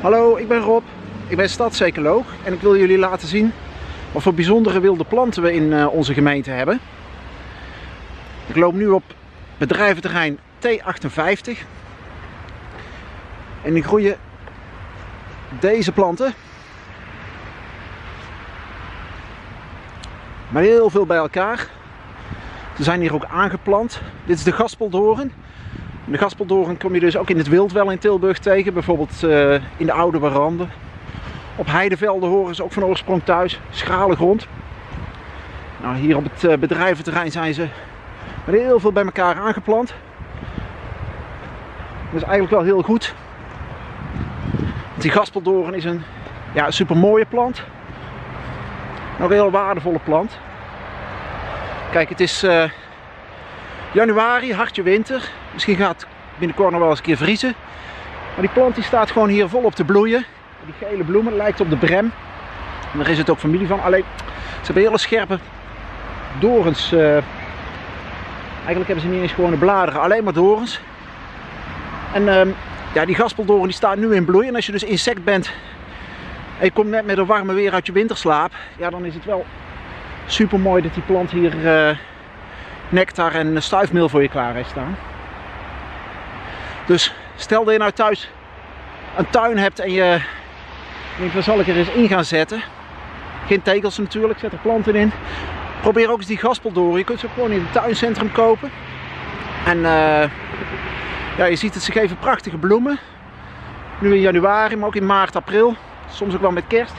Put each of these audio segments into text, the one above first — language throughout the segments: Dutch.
Hallo, ik ben Rob. Ik ben stadsecoloog en ik wil jullie laten zien wat voor bijzondere wilde planten we in uh, onze gemeente hebben. Ik loop nu op bedrijventerrein T58 en die groeien deze planten. Maar heel veel bij elkaar. Ze zijn hier ook aangeplant. Dit is de gaspeldoorn. De gaspeldoorn kom je dus ook in het wild wel in Tilburg tegen. Bijvoorbeeld uh, in de oude waranden. Op heidevelden horen ze ook van oorsprong thuis. Schrale grond. Nou, hier op het uh, bedrijventerrein zijn ze met heel veel bij elkaar aangeplant. Dat is eigenlijk wel heel goed. Want die gaspeldoorn is een ja, super mooie plant. Ook een heel waardevolle plant. Kijk, het is uh, januari, hartje winter. Misschien gaat het binnenkort nog wel eens een keer vriezen. Maar die plant die staat gewoon hier volop te bloeien. Die gele bloemen lijkt op de brem. En daar is het ook familie van. Alleen, ze hebben hele scherpe dorens. Uh, eigenlijk hebben ze niet eens gewone bladeren, alleen maar dorens. En uh, ja, die gaspeldoorn die staat nu in bloei. En als je dus insect bent en je komt net met een warme weer uit je winterslaap, ja, dan is het wel super mooi dat die plant hier uh, nectar en stuifmeel voor je klaar heeft staan. Dus stel dat je nou thuis een tuin hebt en je denkt, waar zal ik er eens in gaan zetten? Geen tegels natuurlijk, zet er planten in. Probeer ook eens die gaspeldoren. Je kunt ze gewoon in het tuincentrum kopen. En uh, ja, je ziet het, ze geven prachtige bloemen. Nu in januari, maar ook in maart, april. Soms ook wel met kerst.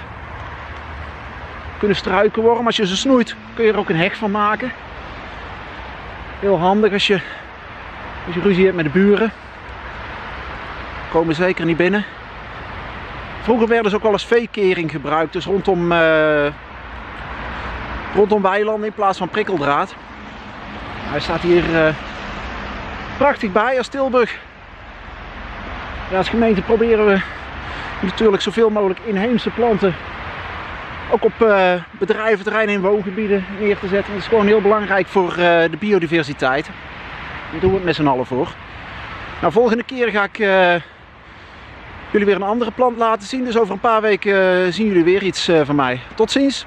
Kunnen struiken worden, als je ze snoeit kun je er ook een heg van maken. Heel handig als je, als je ruzie hebt met de buren. Komen zeker niet binnen. Vroeger werden ze ook wel eens veekering gebruikt, dus rondom, uh, rondom weilanden in plaats van prikkeldraad. Hij staat hier uh, prachtig bij als Tilburg. Als gemeente proberen we natuurlijk zoveel mogelijk inheemse planten ook op uh, bedrijventerreinen en woongebieden neer te zetten. Dat is gewoon heel belangrijk voor de biodiversiteit. Daar doen we het met z'n allen voor. Nou, volgende keer ga ik jullie weer een andere plant laten zien. Dus over een paar weken zien jullie weer iets van mij. Tot ziens!